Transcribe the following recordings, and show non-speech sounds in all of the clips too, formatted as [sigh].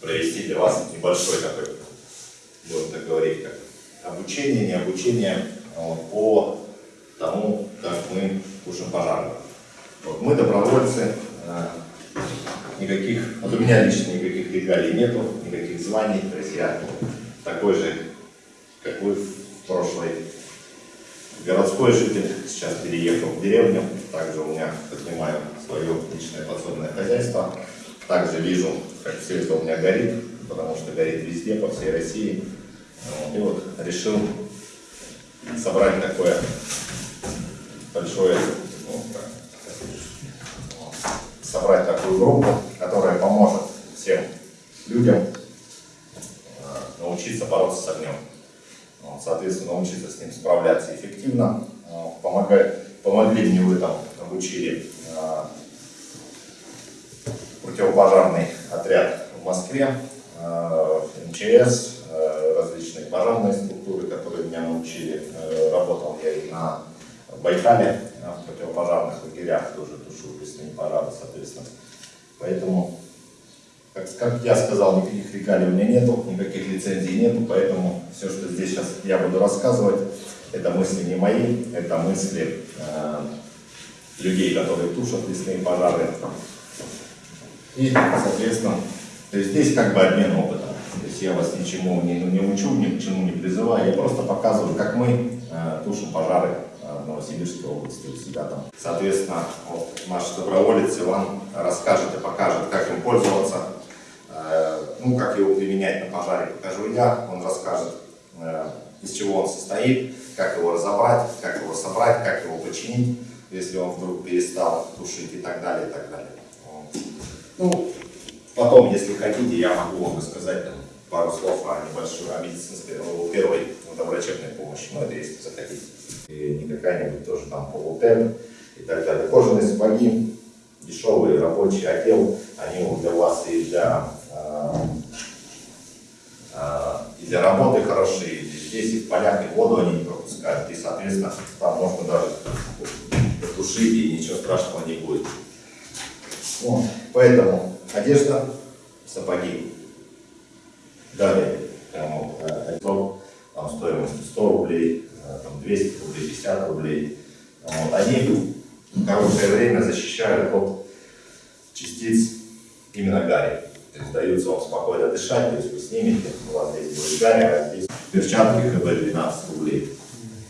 провести для вас небольшой такой, будем так говорить, как обучение, не обучение вот, по тому, как мы тушим пожары. Вот, мы добровольцы, э, никаких, вот у меня лично никаких регалий нету, никаких званий, то есть я такой же, как вы в прошлой городской житель, сейчас переехал в деревню, также у меня поднимаю свое личное подсобное хозяйство, также вижу, как все это у меня горит, потому что горит везде, по всей России, и вот решил собрать такое большое, ну, собрать такую группу, которая поможет всем людям э, научиться бороться с огнем. Соответственно, научиться с ним справляться эффективно. Помогает, помогли мне в этом, обучили э, противопожарный отряд в Москве, МЧС, различные пожарные структуры, которые меня научили. Работал я и на Байкале, в противопожарных лагерях тоже тушу лесные пожары, соответственно. Поэтому, как, как я сказал, никаких регалий у меня нету, никаких лицензий нету, поэтому все, что здесь сейчас я буду рассказывать, это мысли не мои, это мысли э, людей, которые тушат лесные пожары. И, соответственно, то есть здесь как бы обмен опытом. То есть я вас ничему не, не учу, ни к чему не призываю, я просто показываю, как мы э, тушим пожары в Новосибирской области у себя там. Соответственно, вот наш доброволец Иван расскажет и покажет, как им пользоваться, э, ну, как его применять на пожаре, покажу я, он расскажет, э, из чего он состоит, как его разобрать, как его собрать, как его починить, если он вдруг перестал тушить и так далее, и так далее. Ну, потом, если хотите, я могу вам рассказать там, пару слов о небольшой, о медицинской, первой врачебной помощи, но это если захотите и не какая-нибудь тоже там полутен и так далее. Кожаные сапоги, дешевый рабочий отдел, они для вас и для, э, э, и для работы хорошие, здесь и в полях, и воду они не пропускают, и, соответственно, там можно даже потушить, и ничего страшного не будет. Вот. Поэтому одежда, сапоги. Далее, там, э, там стоимость 100 рублей, Э, там, 200 рублей, 50 рублей. Вот. Они короткое время защищают от частиц именно гари. То есть даются вам спокойно дышать, то есть вы снимете, у вас здесь будет гари, а здесь перчатки КБ 12 рублей.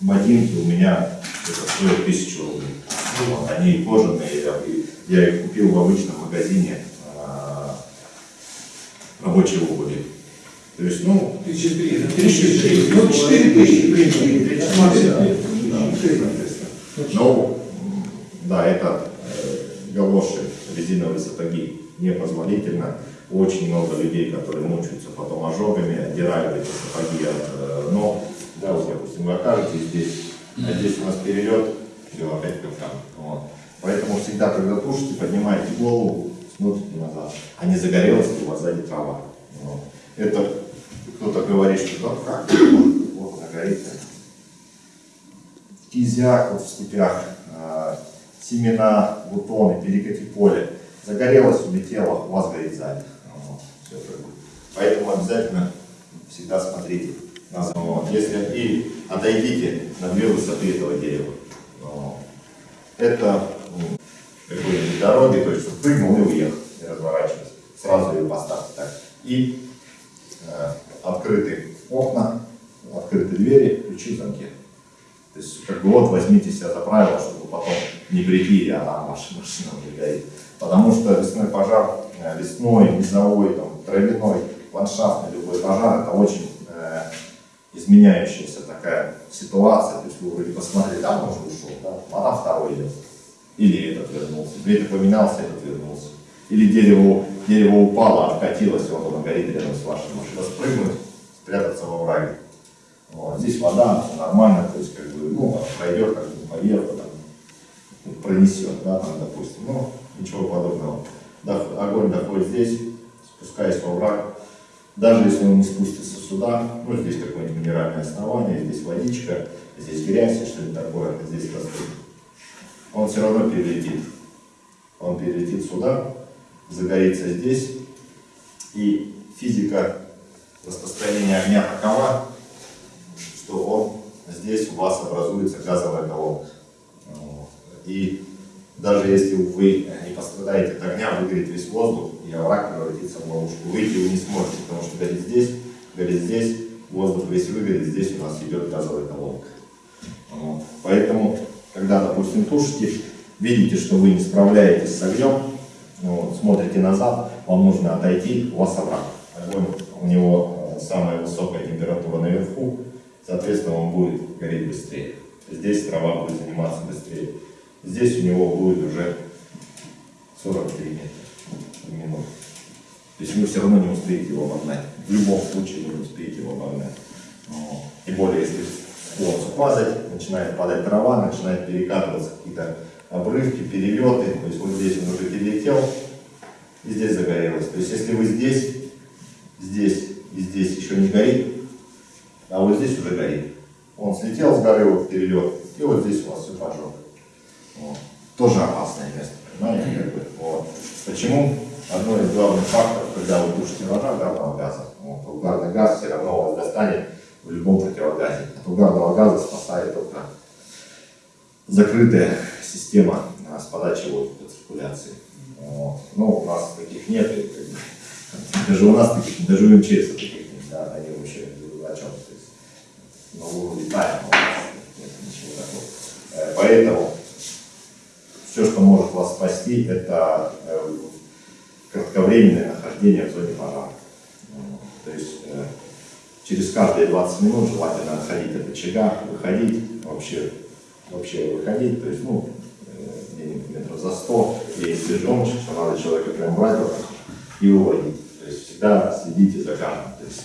Ботинки у меня стоят 1000 рублей. Вот. Они кожаные, я их купил в обычном магазине а, рабочей обуви. То есть, ну, тысячи три, тысячи три, ну, четыре тысячи, в принципе, Ну, да, это э, галоши, резиновые сапоги непозволительно. Очень много людей, которые мучаются потом ожогами, отдирают эти сапоги от э, ног. Да, вот, допустим, вы окажетесь здесь, а здесь у нас перелет, все, опять капкан. Вот. Поэтому всегда, когда тушите, поднимайте голову, смотрите назад. А не загорелось ли у вас сзади трава. Вот. Это кто-то говорит, что ну как, вот она горит. Кизяк вот в степях, э, семена, бутоны, перекати поле. Загорелось, улетело, у вас горит сзади. Вот, все Поэтому обязательно всегда смотрите на если И отойдите на две высоты этого дерева. Вот. Это ну, какой-нибудь дороги, то есть прыгнул и уехал, не разворачиваясь. Сразу ее поставьте так. И э, открыты окна, открыты двери, ключи в замке. То есть, как бы вот возьмите себя за правило, чтобы потом не прийти, а там машина, машина уже горит. Потому что лесной пожар, э, лесной, низовой, там, травяной, ландшафтный любой пожар, это очень э, изменяющаяся такая ситуация, то есть вы вроде посмотрели, там уже ушел, да, а там второй идет. Или этот вернулся, это поменялся, этот вернулся. Или дерево, дерево упало, откатилось, и вот оно горит рядом с вашей машиной. Спрыгнуть, спрятаться во враге. Вот. Здесь вода, все нормально, то есть как бы, ну, пройдет как бы поверху, там, пронесет, да, там, допустим, ну, ничего подобного. Огонь доходит здесь, спускаясь во враг, даже если он не спустится сюда, ну, здесь какое-нибудь минеральное основание, здесь водичка, здесь грязь, что-нибудь такое, здесь растут, он все равно перелетит. Он перелетит сюда, загорится здесь, и физика распространения огня такова, что он здесь у вас образуется газовая колонка. И даже если вы не пострадаете от огня, выгорит весь воздух, и овраг превратится в ловушку. Выйти вы не сможете, потому что горит здесь, горит здесь, воздух весь выгорит, здесь у нас идет газовая колонка. Поэтому, когда, допустим, тушите, видите, что вы не справляетесь с огнем, вот, смотрите назад, вам нужно отойти, у вас овраг. Огонь, у него э, самая высокая температура наверху, соответственно, он будет гореть быстрее. Здесь трава будет заниматься быстрее. Здесь у него будет уже 43 метра в минуту. То есть вы все равно не успеете его обогнать. В любом случае не успеете его обогнать. Тем более, если склон падать, начинает падать трава, начинает перекатываться какие-то обрывки, перелеты. То есть вот здесь он уже перелетел, и здесь загорелось. То есть если вы здесь, здесь и здесь еще не горит, а вот здесь уже горит. Он слетел с горы, вот перелет, и вот здесь у вас все поджег. Вот. Тоже опасное место, понимаете? Как бы, вот. Почему? Одно из главных факторов, когда вы тушите врага, угарного газа. Вот. Угарный газ все равно вас достанет в любом противогазе. От угарного газа спасает только закрытая система а, с подачей воздуха, циркуляции. Вот. Но у нас таких нет, [laughs] даже у нас таких, даже у МЧС таких нет, да, они вообще о чем, то есть, ну, мы улетаем, у нас нет ничего такого. Э, поэтому все, что может вас спасти, это э, кратковременное нахождение в зоне пожара. То есть э, через каждые 20 минут желательно отходить от очага, выходить, вообще, вообще выходить, то есть, ну, где-нибудь метров за 100, и если жемчуг, то надо человека прям брать вот и уводить. То есть всегда следите за каждым. То есть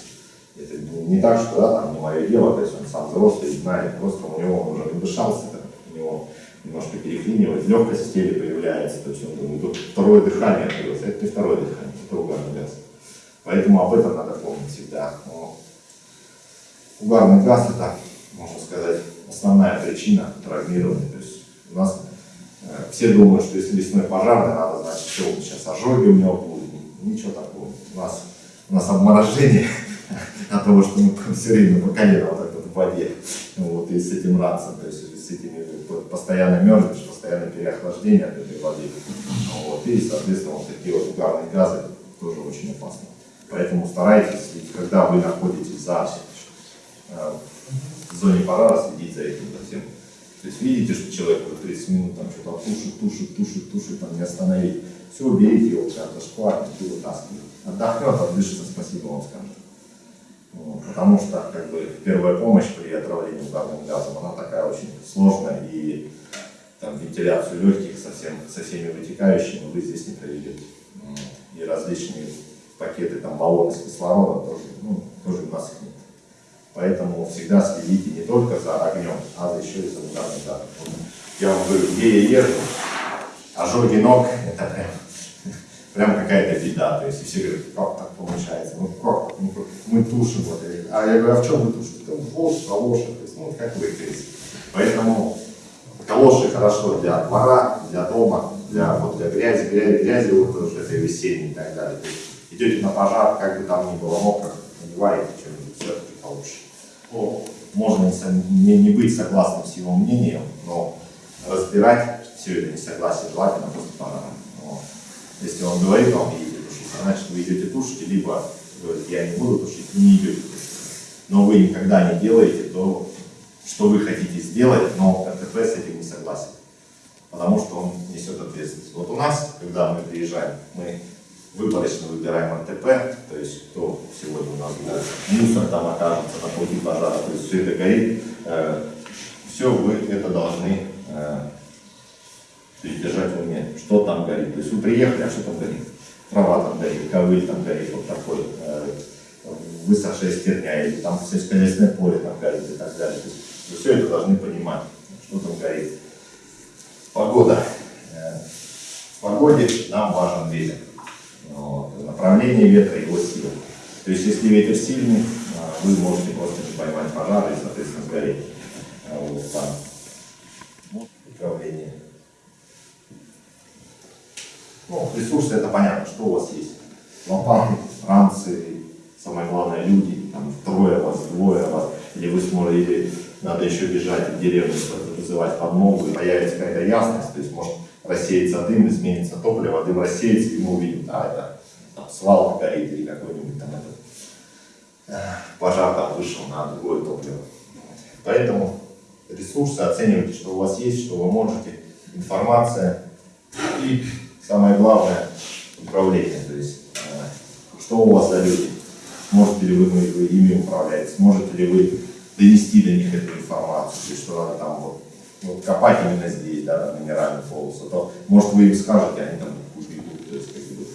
это не так, что да, там не мое дело, то есть он сам взрослый, знает, просто у него он уже подышался, у него немножко переклинивает, легкость в теле появляется, то есть он думает, тут второе дыхание появилось, это не второе дыхание, это угарный газ. Поэтому об этом надо помнить всегда. Угарный газ это, можно сказать, основная причина травмирования. То есть у нас э, все думают, что если лесной пожарный, надо, значит, все, сейчас ожоги у него будут. Ничего такого. У нас, у нас обморожение [laughs] от того, что мы [laughs] все время по колено вот так вот в воде. Вот, и с этим раться, то есть с этими постоянно мерзнешь, постоянно переохлаждение от этой воды. Вот, и, соответственно, вот такие вот угарные газы тоже очень опасны. Поэтому старайтесь, когда вы находитесь за в зоне пожара, следить за этим за всем. То есть видите, что человек уже 30 минут там что-то тушит, тушит, тушит, тушит, там не остановить. Все, берите его прям за шкварник и вытаскивайте. Отдохнет, отдышится, спасибо вам скажет. Вот, потому что как бы, первая помощь при отравлении угарным газом, она такая очень сложная, и там, вентиляцию легких со, всем, со всеми вытекающими вы здесь не проведете. И различные пакеты, там, баллоны с кислородом тоже, ну, тоже у нас их нет. Поэтому всегда следите не только за огнем, а еще и за ударным газом. Я вам говорю, где я езжу, ожоги ног, это прям прям какая-то беда. То есть все говорят, как так получается? Ну как? Ну, мы тушим. Вот. А я говорю, а в чем вы тушите? Ну, вот, калоши. То есть, ну, как вы, то Поэтому калоши хорошо для двора, для дома, для, вот, для грязи, грязи, грязи вот тоже это весенней и так далее. Идете на пожар, как бы там ни было мокро, надеваете что-нибудь, все-таки получше. Ну, можно не, не быть согласным с его мнением, но разбирать все это несогласие желательно после пожара. Если он говорит вам, идите тушить, значит вы идете тушить, либо говорит, я не буду тушить, вы не идете тушить. Но вы никогда не делаете то, что вы хотите сделать, но РТП с этим не согласен. Потому что он несет ответственность. Вот у нас, когда мы приезжаем, мы выпорочно выбираем РТП, то есть кто сегодня у нас будет, мусор там окажется на пути пожара, то есть все это горит, э, все вы это должны э, держать в уме, что там горит. То есть вы приехали, а что там горит? Трава там горит, ковыль там горит, вот такой, э, высохшая стерня, или там сельскохозяйственное поле там горит и так далее. То есть вы все это должны понимать, что там горит. Погода. В погоде нам важен ветер. Направление ветра, его сила. То есть если ветер сильный, э, вы можете просто поймать пожар и, соответственно, сгореть. Вот там. Вот управление. Ну, ресурсы это понятно, что у вас есть. Лопаты, ранцы, самое главное люди, там трое вас, двое вас, или вы сможете, надо еще бежать в деревню, вызывать подмогу, и появится какая-то ясность, то есть может рассеяться дым, изменится топливо, дым рассеется, и мы увидим, да, это там, свалка горит или какой-нибудь там этот, э, пожар там вышел на другое топливо. Поэтому ресурсы оценивайте, что у вас есть, что вы можете, информация и самое главное управление, то есть э, что у вас за люди, можете ли вы, вы ими управлять, сможете ли вы донести до них эту информацию, то есть что надо там вот, вот копать именно здесь, да, на минеральную полосу, то может вы им скажете, они там убегут, то есть как бы,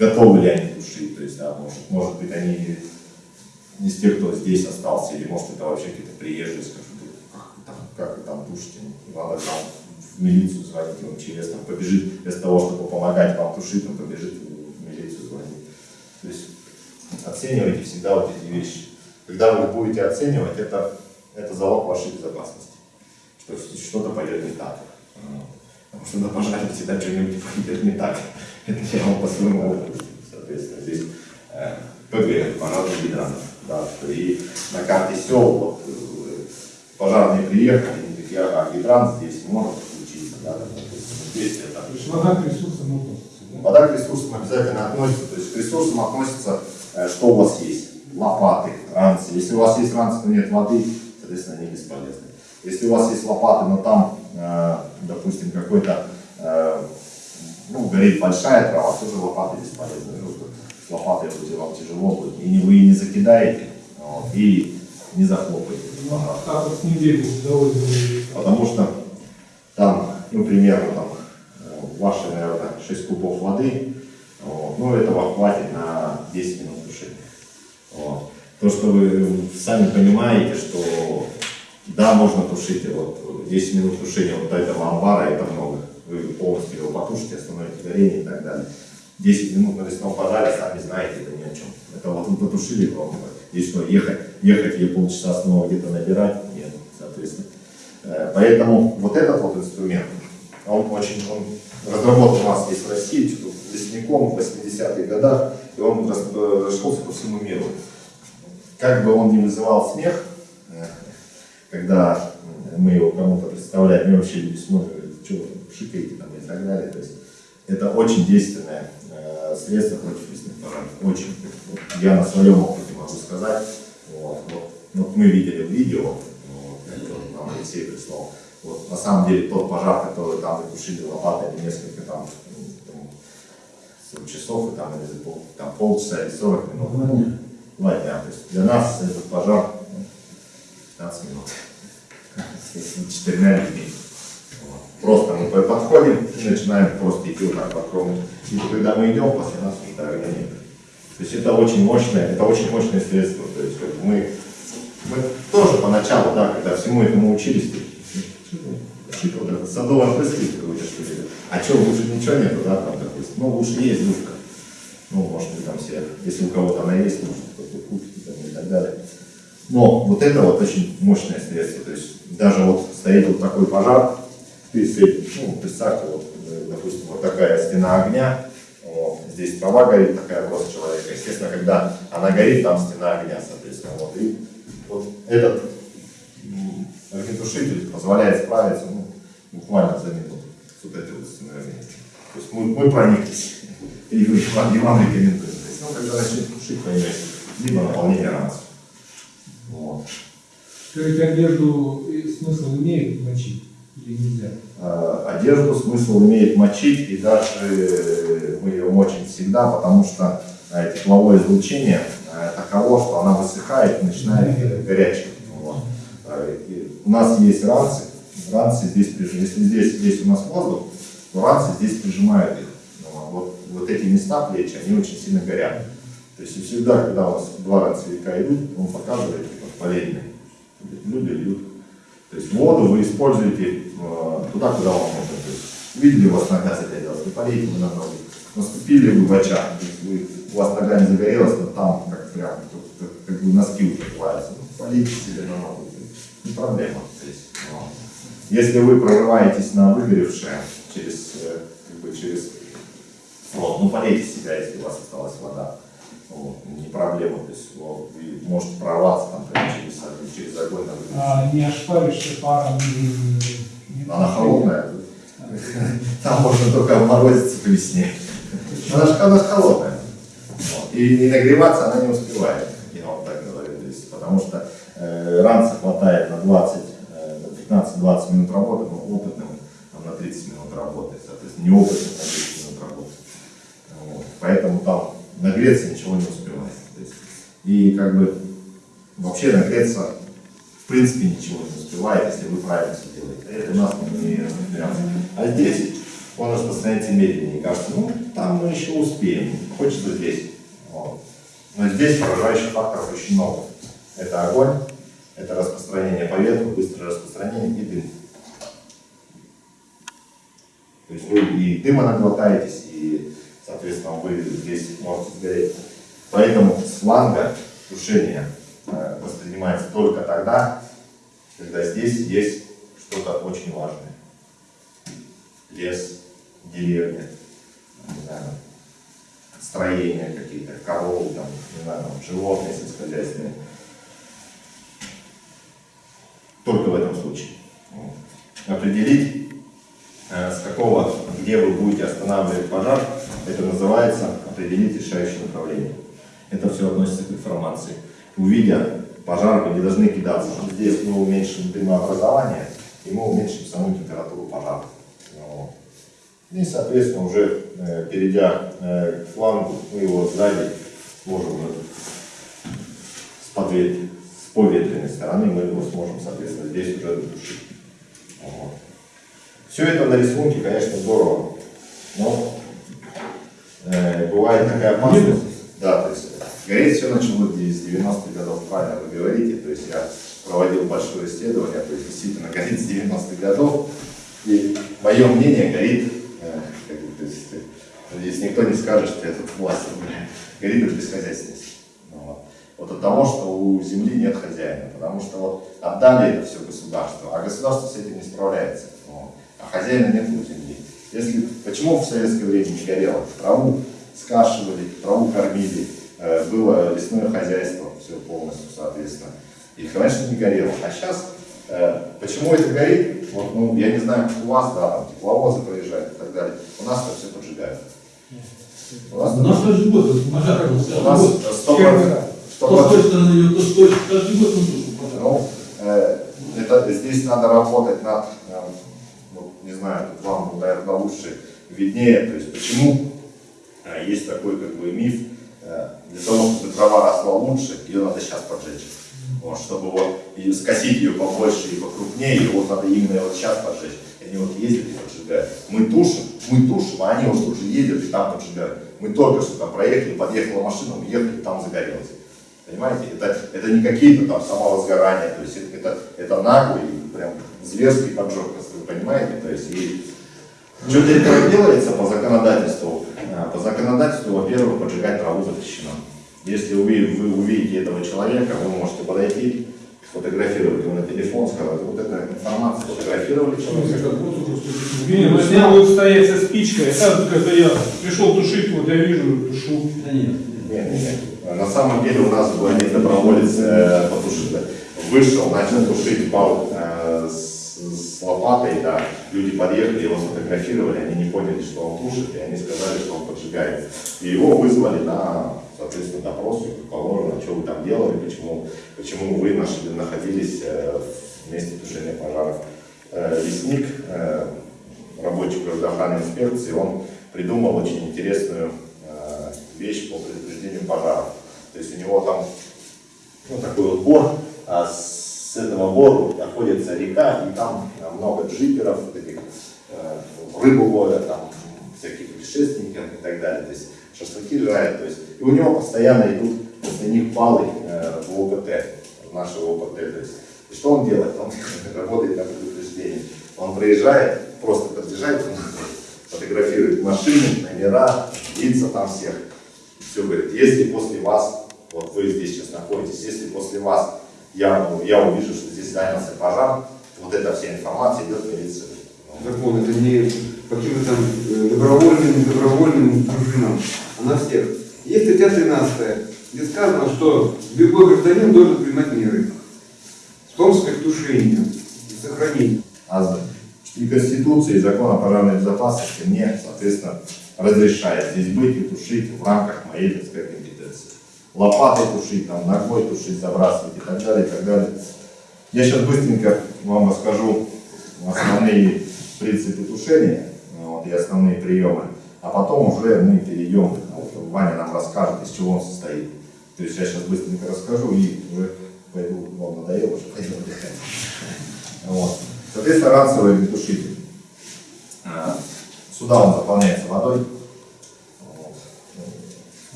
готовы ли они тушить, то есть да, может, может быть они не из тех, кто здесь остался, или может это вообще какие-то приезжие скажут, как вы там, как там тушите, надо там в милицию звонить, в МЧС, там побежит, вместо того, чтобы помогать вам тушить, он побежит в милицию звонить. То есть оценивайте всегда вот эти вещи. Когда вы будете оценивать, это, это залог вашей безопасности, что что-то пойдет не так. Потому что на пожаре всегда что-нибудь [laughs] пойдет не так. Это я вам по своему опыту, соответственно, здесь э, ПГ, пожарный гидрант. Да, и на карте сел, вот, э, пожарные приехали, они такие, а гидрант здесь может включиться. Да, то есть, здесь это... То есть вода к ресурсам относится. да? Вода к ресурсам обязательно относится, то есть к ресурсам относится, э, что у вас есть. Лопаты, ранцы. Если у вас есть ранцы, но нет воды, соответственно, они бесполезны. Если у вас есть лопаты, но там, допустим, какой-то, э, ну, горит большая трава, тоже лопаты бесполезны. Ну, С лопатой вроде вам тяжело будет. И не, вы не закидаете, вот, и не захлопаете. Ну, вот с довольно. Потому что там, ну, примерно, там, э, ваши, наверное, 6 кубов воды, вот, ну, этого хватит на 10 минут тушения. Вот. То, что вы сами понимаете, что да, можно тушить, вот 10 минут тушения вот этого амбара, это много. Вы полностью его потушите, остановите горение и так далее. 10 минут на лесном пожаре, сами знаете, это ни о чем. Это вот вы потушили, вам здесь что, ехать, ехать или полчаса снова где-то набирать? Нет, соответственно. Э, Поэтому вот этот вот инструмент, он очень, он разработан у нас здесь в России, лесником в 80-х годах, и он рас- э, по всему миру. Как бы он ни вызывал смех, когда э, мы его кому-то представляем, и вообще люди смотрят, что вы там шикаете там и так далее. То есть это очень действенное э, средство против лесных пожаров. Очень. Вот я на своем опыте могу сказать. Вот, вот, вот мы видели видео, вот, это нам Алексей прислал. Вот, на самом деле тот пожар, который там мы тушили лопатой несколько там, там 40 часов, и там, или там полчаса или 40 минут. Два дня. То есть для нас этот пожар ну, 15 минут. С четырьмя людьми. Вот. Просто мы подходим и начинаем просто идти вот так по кругу. И когда мы идем, после нас огня нет. То есть это очень мощное, это очень мощное средство. То есть бы мы, мы тоже поначалу, да, когда всему этому учились, шик, вот это садовое опрыскиватель какой-то, что ли. А что, лучше ничего нету, да, там, допустим. Ну, лучше есть душка. Ну, может быть, там все, если у кого-то она есть, может, кто-то купит там, и так далее. Но вот это вот очень мощное средство. То есть даже вот стоит вот такой пожар, ты ну, представьте, вот, э, допустим, вот такая стена огня, вот, здесь трава горит, такая рост человека. Естественно, когда она горит, там стена огня, соответственно. Вот, и вот этот огнетушитель позволяет справиться ну, буквально за минуту с вот этой вот стеной огня. То есть мы, мы прониклись. И вы- вам, и вам рекомендуем. То есть, ну, когда начнет тушить, поймете, либо наполнение ранцев. Вот. Скажите, одежду смысл имеет мочить? Или нельзя? Э, Одежду смысл имеет мочить, и даже э, мы ее мочим всегда, потому что э, тепловое излучение э, таково, что она высыхает и начинает горячей. Вот. И У нас есть ранцы, ранцы здесь прижимают. Если здесь, здесь у нас воздух, то ранцы здесь прижимают их. Ну, Вот, вот эти места плечи, они очень сильно горят. То есть всегда, когда у вас два ранцевика идут, он показывает полезные. Люди льют. То есть воду вы используете э, туда, куда вам нужно. То есть видели у вас нога загорелась, не полейте вы на ноги. Наступили вы в очаг, то есть вы, у вас нога не загорелась, но там как прям как, как- бы носки плавятся. Ну, полейте себе на ногу. Не проблема. То есть, ну, если вы прорываетесь на выгоревшее через, э, как бы через фронт, ну полейте себя, если у вас осталась вода. Вот, не проблема, то есть вот, вы можете прорваться там прямо через, через огонь выгоревшее. А не ошпаришься паром? не- Она холодная. Там можно только морозиться по весне. Она же, она ж холодная. Вот. И не нагреваться она не успевает, я вам так говорю. То есть, потому что э, ранца хватает на 20, э, на 15-20 минут работы, но опытным там, на 30 минут работы. Соответственно, неопытным на 10 минут работы. Вот. Поэтому там нагреться ничего не успевает. То есть, и как бы вообще нагреться в принципе ничего не успевает, если вы правильно все делаете. Это у нас не разбираться. А здесь он распространяется медленнее. Кажется, ну там мы еще успеем. Хочется здесь. Вот. Но здесь поражающих факторов очень много. Это огонь, это распространение по ветру, быстрое распространение и дым. То есть вы и дыма наглотаетесь, и, соответственно, вы здесь можете сгореть. Поэтому с фланга тушение э, воспринимается только тогда, когда здесь есть что-то очень важное. Лес, деревня, не знаю, строения какие-то, коровы, там, не знаю, там, животные сельскохозяйственные. Только в этом случае. Определить, с какого, где вы будете останавливать пожар, это называется определить решающее направление. Это все относится к информации. Увидя пожар, вы не должны кидаться. Здесь мы уменьшим дымообразование, и мы уменьшим саму температуру пожара. Вот. И, соответственно, уже э, перейдя э, к флангу, мы его сзади сможем э, с, подвет- с поветренной стороны, мы его сможем, соответственно, здесь уже дотушить. Вот. Все это на рисунке, конечно, здорово, но э, бывает такая опасность. Да, то есть гореть все началось с 90-х годов, правильно вы говорите. То есть я проводил большое исследование, то есть действительно горит с 90-х годов. И мое мнение горит, э, как то есть, э, здесь никто не скажет, что я тут власть горит от бесхозяйственности. Ну, Вот. вот от того, что у земли нет хозяина. Потому что вот отдали это все государству, а государство с этим не справляется. А хозяина нет у земли. Если, почему в советское время не горело? Траву скашивали, траву кормили, э, было лесное хозяйство, все полностью, соответственно. И, конечно, не горело. А сейчас, э, почему это горит? Вот, ну, я не знаю, как у вас, да, там тепловозы проезжают и так далее. У нас это все поджигают. У нас, У нас каждый год пожар. у нас сто Первый процентов- раз. сто То с той процентов- стороны идет, то той. Каждый год мы тушим пожар. Ну, э, это, здесь надо работать над, э, ну, не знаю, тут вам, наверное, лучше виднее, то есть почему э, есть такой как бы миф, э, для того, чтобы трава росла лучше, ее надо сейчас поджечь. Вот, чтобы вот и скосить ее побольше и покрупнее, и вот надо именно вот сейчас поджечь. Они вот ездят и поджигают. Мы тушим, мы тушим, а они вот тут же ездят и там поджигают. Мы только что там проехали, подъехала машина, уехали, там загорелось. Понимаете, это, это не какие-то там самовозгорания, то есть это, это, это наглый, прям зверский поджог, если вы понимаете, то есть и что для этого делается по законодательству? А, По законодательству, во-первых, поджигать траву запрещено. Если вы, вы увидите этого человека, вы можете подойти, сфотографировать его на телефон, сказать, вот эта информация, сфотографировали человека. Не, ну если будет стоять со спичкой, это когда я пришел тушить, вот я вижу, тушу. Да нет. Нет, нет, нет. На самом деле у нас был один доброволец э, потушитель. Вышел, начал тушить бал э, с, лопатой, да. Люди подъехали, его сфотографировали, они не поняли, что он тушит, и они сказали, что он поджигает. И его вызвали на, соответственно, допрос, как положено, что вы там делали, почему, почему вы нашли, находились э, в месте тушения пожаров. э, лесник, э, рабочий гражданской инспекции, он придумал очень интересную вещь по предупреждению пожаров. То есть у него там ну, такой вот бор, а с этого бора находится река, и там много джиперов, вот этих, э, рыбу ловят, там, всяких путешественников и так далее. То есть шашлыки жарят. То есть, и у него постоянно идут после них палы э, в ОПТ, в нашего ОПТ. То есть, и что он делает? Он [laughs] работает на предупреждение. Он проезжает, просто подъезжает, [laughs] фотографирует машины, номера, лица там всех. Все говорит, если после вас, вот вы здесь сейчас находитесь, если после вас я, я увижу, что здесь занялся пожар, вот эта вся информация идет в милицию. закон, это не по каким-то там э, добровольным, недобровольным дружинам, а на всех. Есть статья 13, где сказано, что любой гражданин должен принимать меры, в том числе к тушению, и сохранению. А и Конституция, и закон о пожарной безопасности мне, соответственно, разрешает здесь быть и тушить в рамках моей, так сказать, компетенции. Лопатой тушить, там, ногой тушить, забрасывать и так далее, и так далее. Я сейчас быстренько вам расскажу основные принципы тушения вот, и основные приемы, а потом уже мы перейдем, Ваня нам расскажет, из чего он состоит. То есть я сейчас быстренько расскажу и уже пойду, вам надоело, уже пойду отдыхать. Вот. Соответственно, ранцевый огнетушитель. А, Сюда он заполняется водой. Вот.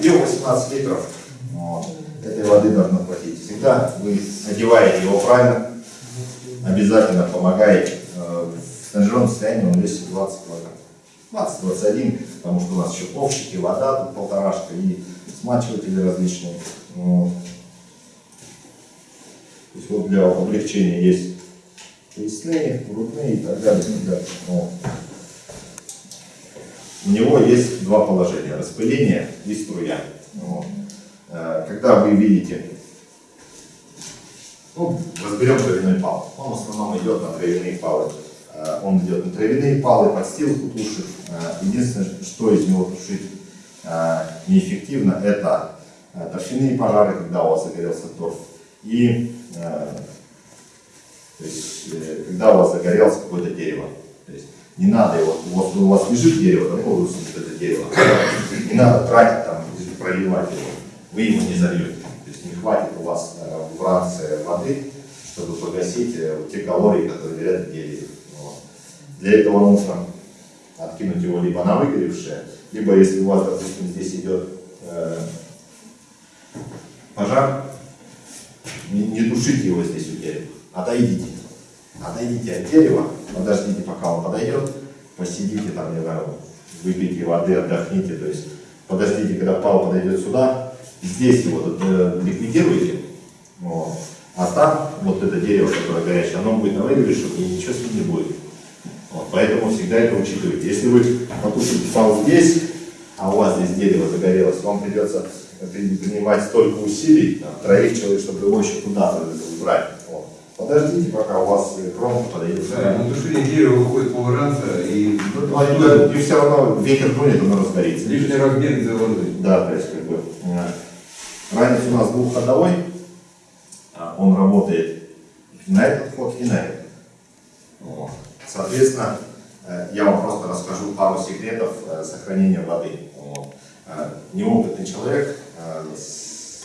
Объем. Объем 18 литров. Вот. Этой воды должно хватить. Всегда вы одеваете его правильно. Обязательно помогаете. Э, В стажерном состоянии он весит 20 килограмм. 20-21, потому что у нас еще ковшики, вода, тут полторашка и смачиватели различные. Вот. То есть вот для облегчения есть поясные, грудные и так далее. и так далее. Вот. У него есть два положения, распыление и струя. Вот. Э, Когда вы видите, ну, разберем травяной пал. Он в основном идет на травяные палы. Э, Он идет на травяные палы, подстилку тушит. Э, Единственное, что из него тушить неэффективно, это торфяные пожары, когда у вас загорелся торф, и то есть, когда у вас загорелось какое-то дерево. То есть, не надо его, у вас, у вас лежит дерево, ну, высунуть это дерево. Не надо тратить там, проливать его. Вы его не зальете. То есть не хватит у вас э, в ранце воды, чтобы погасить э, те калории, которые горят дереве. Вот. Для этого нужно откинуть его либо на выгоревшее, либо если у вас, допустим, здесь идет э, пожар, не, не тушите его здесь у дерева, отойдите. Отойдите от дерева, подождите, пока он подойдет, посидите там, не знаю, выпейте воды, отдохните, то есть подождите, когда пал подойдет сюда, здесь его э, ликвидируете, вот. а там вот это дерево, которое горячее, оно будет на выигрыше, и ничего с ним не будет. Вот, поэтому всегда это учитывайте. Если вы потушите пал здесь, а у вас здесь дерево загорелось, вам придется при- принимать столько усилий, троих человек, чтобы его еще куда-то убрать. Подождите, пока у вас э, кромка подойдет. Да, на тушение дерева выходит полранца и Ну, это- И все равно ветер дунет, оно разгорится. лишний размер из-за воды. Да, то есть как бы э, ранец у нас двухходовой, а он работает на этот ход и на этот. Вот. Соответственно, э, я вам просто расскажу пару секретов э, сохранения воды. Вот. Э, Неопытный человек э,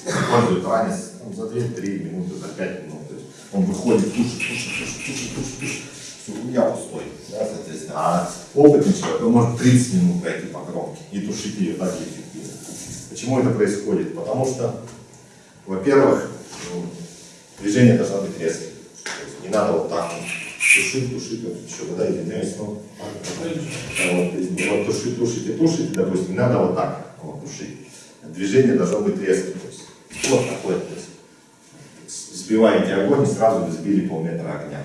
использует ранец ну, за 2-3 минуты, за 5 минут. То есть он выходит, тушит, тушит, тушит, тушит, тушит, тушит. Меня пустой. Да, соответственно. А опытный человек, он может 30 минут пройти по кромке и тушить ее так эффективно. Почему это происходит? Потому что, во-первых, м, движение должно быть резким. Не надо вот так вот тушить, тушить, вот еще вода извиняюсь, но вот, то есть, вот тушить, тушите, тушите, допустим, не надо вот так вот тушить. Движение должно быть резким. То есть, вот такое, то есть, сбиваете огонь и сразу сбили полметра огня.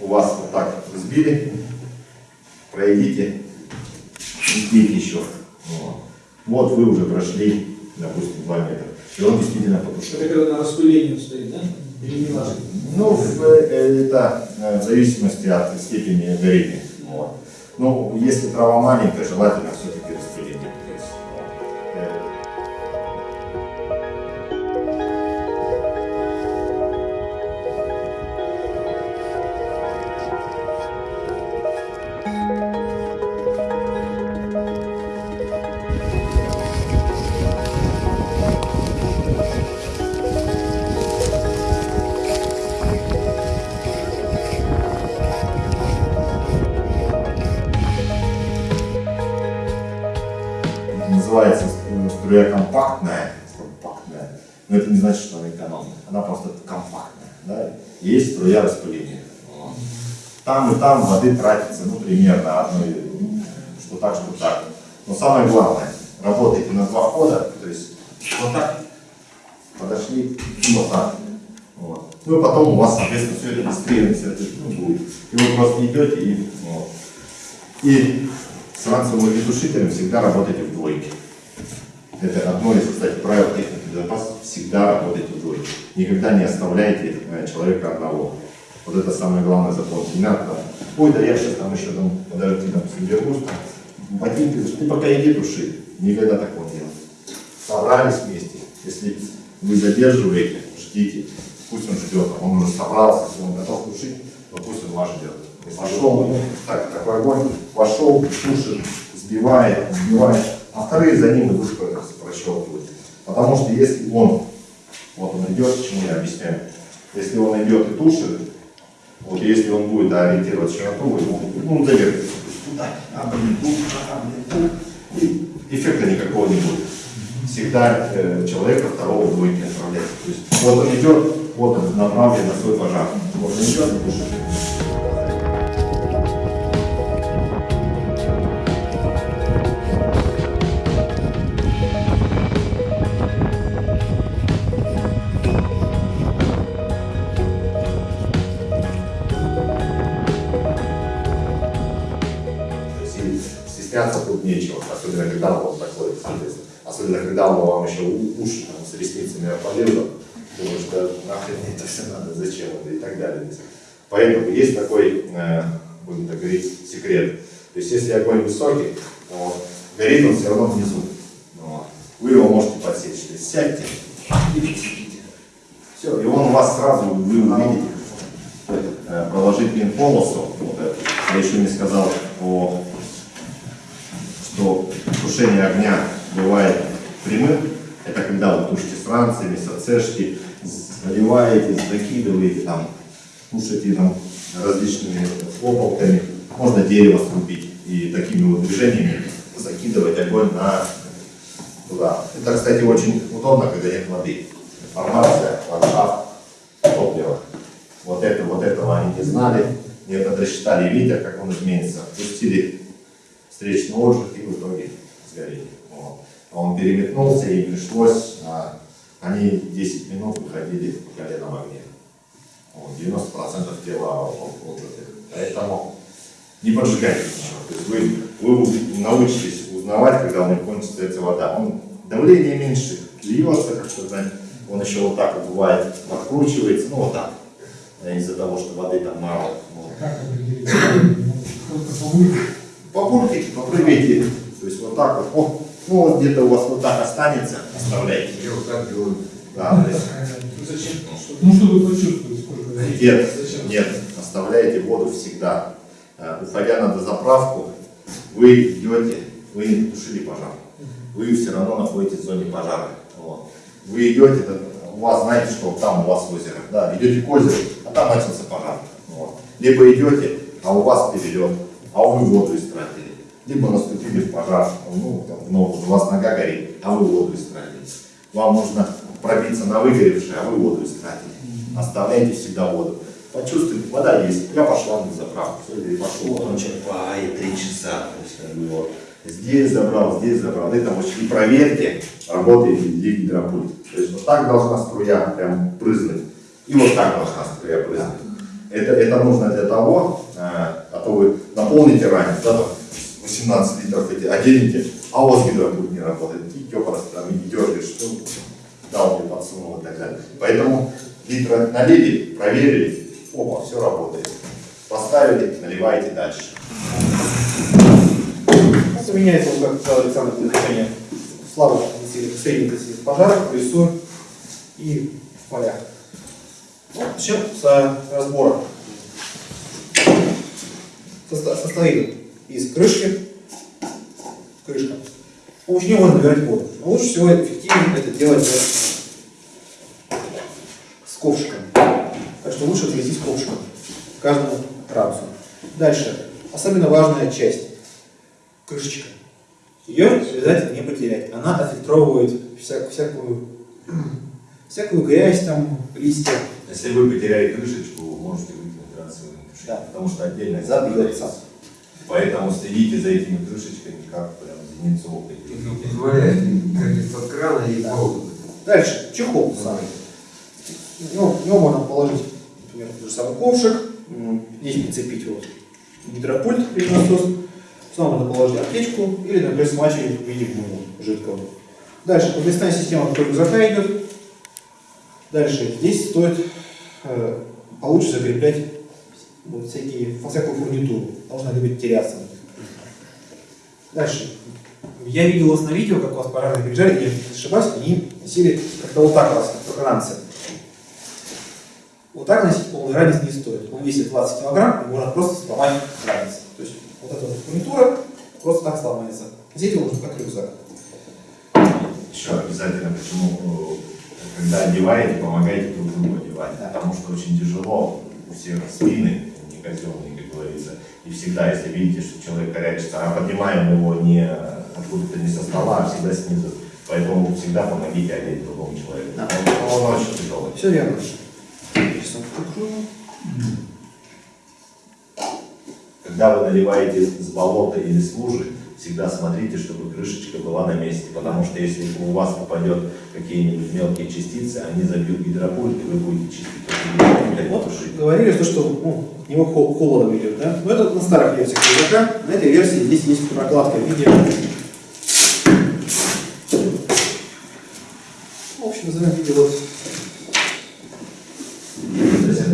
У вас вот так сбили, пройдите, сбить еще. Вот. Вот вы уже прошли, допустим, 2 метра. И он действительно потушил. Это когда на распылении стоит, да? Или не важно? Ну, в- э, это э, в зависимости от степени горения. Вот. Ну, если трава маленькая, желательно Там воды тратится, ну, примерно одно, что так, что так. Но самое главное, работайте на два хода, то есть вот так, подошли, и вот так. Вот. Ну и потом у вас, соответственно, все это быстрее, все это ну, будет. И вы просто идете и вот. И с ранцевым огнетушителем всегда работайте в двойке. Это одно из, кстати, правил техники безопасности. Всегда работайте в двойке. Никогда не оставляйте э, человека одного. Вот это самое главное запомните. Не надо там, ой, да я сейчас там еще там, подожди, там, соберусь, там, ботинки, ты пока иди туши. Никогда такого не делать. Собрались вместе. Если вы задерживаете, ждите. Пусть он ждет, он уже собрался, если он готов тушить, то пусть он вас ждет. Пошел, так, такой огонь, пошел, тушит, сбивает, сбивает, а вторые за ним идут прощелкивают. Потому что если он, вот он идет, чему я объясняю, если он идет и тушит, вот если он будет да, ориентировать широту, ну, завертится. Туда, а, туда, блин, туда. И эффекта никакого не будет. Всегда э, человека второго двойки отправляется. То есть вот он идет, вот он направлен на свой пожар. Вот он идет тут нечего, особенно когда он такой, соответственно. Особенно когда он вам еще уши там, с ресницами опалил, думаю, что нахрен это все надо, зачем это и так далее. Поэтому есть такой, э, будем так говорить, секрет. То есть если огонь высокий, вот, горит он все равно внизу. Вот. Вы его можете подсечь. То есть сядьте и посидите. Все, и он у вас сразу, вы увидите, э, проложить пин-полосу, вот эту. Я еще не сказал о что тушение огня бывает прямым, это когда вы тушите с ранцами, с ацешки, заливаете, закидываете, там, тушите там, различными хлопалками, можно дерево срубить и такими вот движениями закидывать огонь на туда. Это, кстати, очень удобно, когда нет воды. Формация, ландшафт, топливо. Вот это, вот этого они не знали, не это рассчитали ветер, как он изменится. Пустили встречный отжиг и в итоге сгорели. Вот. А Он переметнулся и пришлось, а, они 10 минут выходили по колено в огне. Вот, 90% тела отжиты. Поэтому не поджигайте ничего. То есть вы, вы научитесь узнавать, когда у них кончится эта вода. Он, давление меньше, льется, как сказать. Он еще вот так вот бывает, подкручивается, ну вот так. э, Из-за того, что воды там мало. Вот. Как определить? Только по выше. Попуркайте, попрыгайте. То есть вот так вот. О, ну вот где-то у вас вот так останется, оставляйте. Я вот так делаю. Да, то есть, Зачем? Ну, чтобы почувствовать, сколько нет, Зачем? нет, оставляйте воду всегда. Э, Уходя на дозаправку, вы идете, вы не потушили пожар. Вы все равно находитесь в зоне пожара. Вот. Вы идете, у вас знаете, что там у вас озеро. Да, идете к озеру, а там начался пожар. Вот. Либо идете, а у вас перелет, а вы воду истратили. Либо наступили в пожар, ну, там, ногу, у вас нога горит, а вы воду истратили. Вам нужно пробиться на выгоревшее, а вы воду истратили. Оставляйте всегда воду. Почувствуйте, вода есть. Я пошла на заправку. Всё, и пошел. Вот он черпает три часа. Вот. Здесь забрал, здесь забрал. Это вот и проверьте, работает ли гидропульт. То есть вот так должна струя прям прызнуть. И вот так должна струя прызнуть. Это, это нужно для того, э, а то вы наполните ранец, да, там 18 литров эти оденете, а у вас гидропульт не работает. И просто там и дергаешь, ну, да, он мне подсунул и так далее. Поэтому литр налили, проверили, опа, все работает. Поставили, наливайте дальше. Применяется, вот, как сказал Александр, слабых интенсивных, средней пожаров, в лесу и в полях. Ну, начнем с разбора. Состоит из крышки, крышка. С помощью нее можно набирать воду. Но лучше всего эффективнее это делать с ковшиком. Так что лучше отвезти с ковшиком к каждому рацию. Дальше. Особенно важная часть. Крышечка. Ее обязательно не потерять. Она отфильтровывает вся- всякую, всякую грязь, там, листья. Если вы потеряли крышечку, вы можете выкинуть рацию, Да. потому что отдельно Забьется. Поэтому следите за этими крышечками, как прям зеницу ока. Ну, позволяет, как из-под крана и поводу. Дальше, чехол самый. Ну, в него можно положить, например, тот же самый ковшик, здесь прицепить вот гидропульт или насос, сюда можно положить аптечку или, например, смачивать в виде гуму жидкого. Дальше, подвесная система вдоль рюкзака идет. Дальше, здесь стоит э, получше закреплять вот всякие, всякую фурнитуру. Должна любить теряться. Дальше. Я видел вас на видео, как вас пожарные приезжали, я не ошибаюсь, они носили как-то вот так вас, как ранцы. Вот так носить полный ранец не стоит. Он весит 20 килограмм, и можно просто сломать ранец. То есть вот эта вот фурнитура просто так сломается. Носить его нужно как рюкзак. Еще обязательно, почему, э, когда одеваете, помогайте друг другу одевать. Да. Потому что очень тяжело, у всех спины, не казенные, как говорится. И всегда, если видите, что человек корячится, а поднимаем его не откуда-то не со стола, а всегда снизу. Поэтому всегда помогите одеть другому человеку. Да. Он, он очень тяжелый. Все верно. Сейчас. Когда вы наливаете с болота или с лужи, всегда смотрите, чтобы крышечка была на месте, потому что если у вас попадет какие-нибудь мелкие частицы, они забьют гидропульт, и вы будете чистить Вот а говорили, что, что ну, от него хол- холодом идет, да? Но это на старых версиях рюкзака. На этой версии здесь есть прокладка в виде... В общем, в виде вот...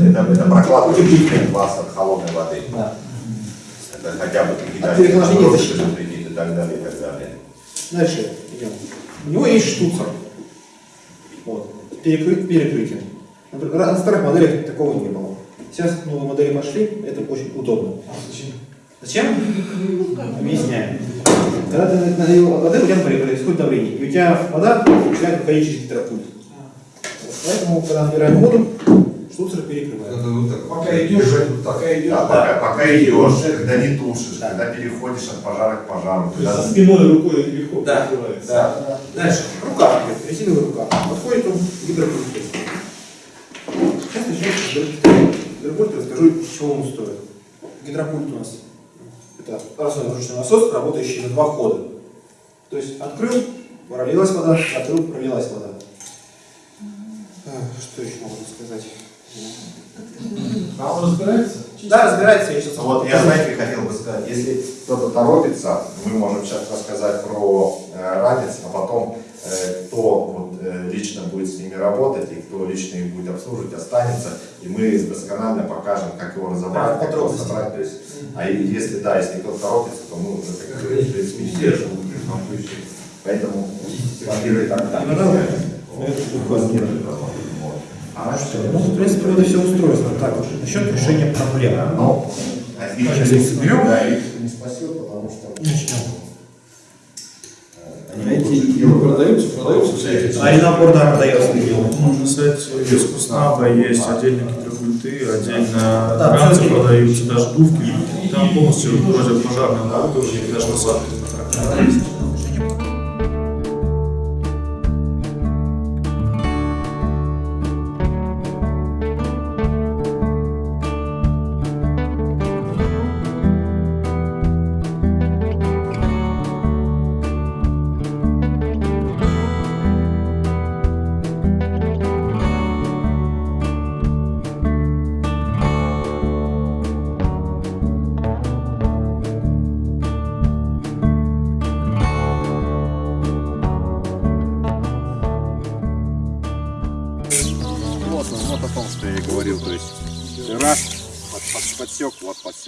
Это, это, прокладка утеплителя от холодной воды. Да. Это хотя бы От переохлаждения защита. И так далее, и так далее. Дальше идем. У него есть штуцер. Вот. Перекры- перекрытие. Например, На старых моделях такого не было. Сейчас новые модели пошли, это очень удобно. Зачем? Объясняю. Когда ты налил воды, у тебя например, происходит давление, и у тебя вода начинает выходить через гидропульт. Поэтому, когда набираем воду, штуцер перекрывает. Надо вот так. Пока идешь, пока идешь. Да, пока, пока идешь, когда не тушишь, Да. когда переходишь от пожара к пожару, То есть спиной рукой легко Да, прикрывается. да. Дальше. Рука идет, резиновая рука. Подходит он к гидропульту. Сейчас начнем с гидропульта, расскажу, из чего он стоит. Гидропульт у нас это парусной ручной насос, работающий на два хода. То есть открыл, пролилась вода, открыл, пролилась вода. А, Что еще могу сказать? А он разбирается? Да, разбирается, я сейчас... Вот я, знаете, хотел бы сказать, если кто-то торопится, мы можем сейчас рассказать про э, ранец, а потом э, кто вот, э, лично будет с ними работать и кто лично их будет обслуживать, останется, и мы досконально покажем, как его разобрать, Да, как его собрать. То есть, а если да, если кто-то торопится, то мы уже как принципе, не держим. Поэтому смотрите так, так. А что? Ну, в принципе, и все устроено. Так, насчет решения проблем. Но их Сейчас их соберем. Да, их не спасет, потому что Начнем. они Эти продаются, продаются все эти. А Ренапор, да, продается. На сайте Вискуснаба есть отдельно гидропульты, отдельно Да, ранцы продаются, даже дувки. Там полностью противопожарное оборудование, и даже насадки.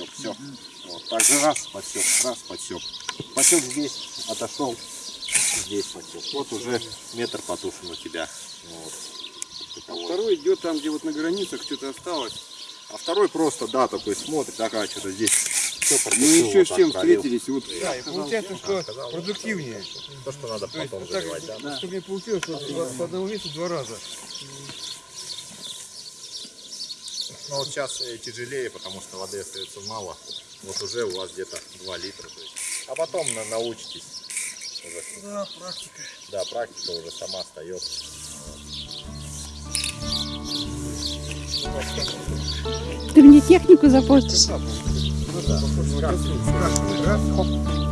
Подсек, все. Вот, так же раз, подсек, раз, подсек. Подсек здесь, отошел, здесь подсек. Вот уже метр потушен у тебя. Вот. Вот. Второй идет там, где вот на границах что-то осталось. А второй просто, да, такой смотрит, ага, что-то здесь все Мы еще с чем встретились. Вот, да, и получается, что продуктивнее. То, что надо То есть, потом так, да. чтобы не получилось, что у вас по одному весу два раза. Но вот сейчас э, тяжелее, потому что воды остается мало. Вот уже у вас где-то 2 литра. То есть. А потом научитесь. Уже. Да, практика. Да, практика уже сама остается. Ты мне технику запортишь. Ну, да. раз, раз, раз.